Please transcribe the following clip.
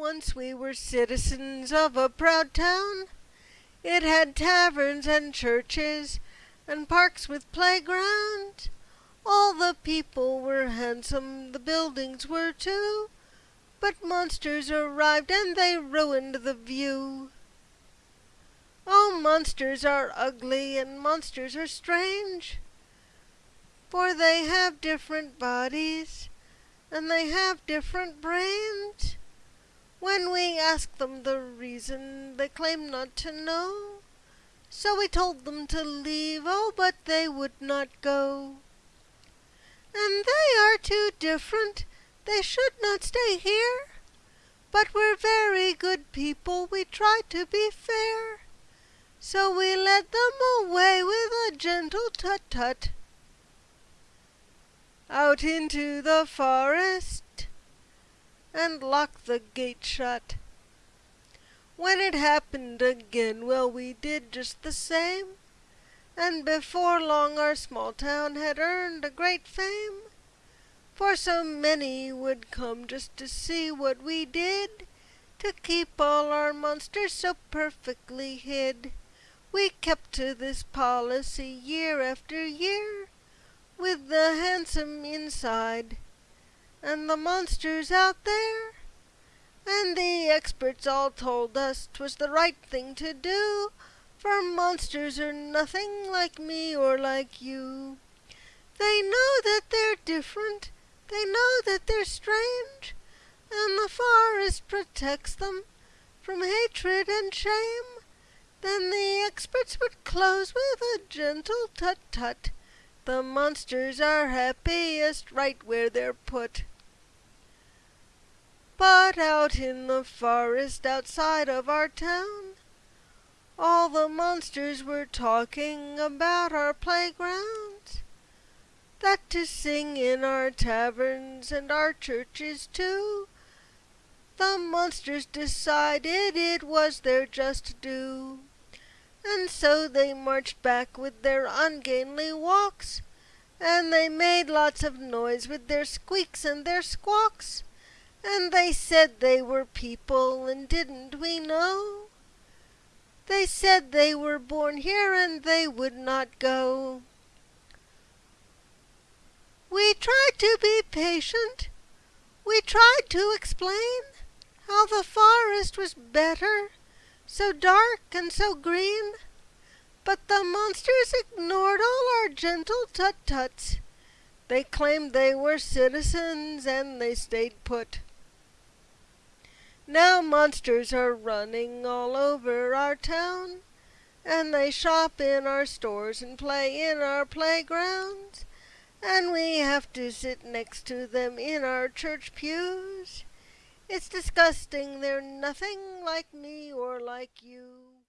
Once we were citizens of a proud town. It had taverns and churches and parks with playgrounds. All the people were handsome, the buildings were too, but monsters arrived and they ruined the view. Oh, monsters are ugly and monsters are strange, for they have different bodies and they have different brains. When we asked them the reason, they claimed not to know. So we told them to leave, oh, but they would not go. And they are too different, they should not stay here. But we're very good people, we try to be fair. So we led them away with a gentle tut tut. Out into the forest and locked the gate shut. When it happened again, well, we did just the same, and before long our small town had earned a great fame. For so many would come just to see what we did, to keep all our monsters so perfectly hid. We kept to this policy year after year, with the handsome inside and the monsters out there. And the experts all told us 'twas the right thing to do, for monsters are nothing like me or like you. They know that they're different, they know that they're strange, and the forest protects them from hatred and shame. Then the experts would close with a gentle tut tut. The monsters are happiest right where they're put. But out in the forest outside of our town, all the monsters were talking about our playgrounds. That to sing in our taverns and our churches too, the monsters decided it was their just due. And so they marched back with their ungainly walks, and they made lots of noise with their squeaks and their squawks. And they said they were people, and didn't we know? They said they were born here, and they would not go. We tried to be patient. We tried to explain how the forest was better, so dark and so green. But the monsters ignored all our gentle tut-tuts. They claimed they were citizens, and they stayed put. Now monsters are running all over our town, and they shop in our stores and play in our playgrounds, and we have to sit next to them in our church pews. It's disgusting, they're nothing like me or like you.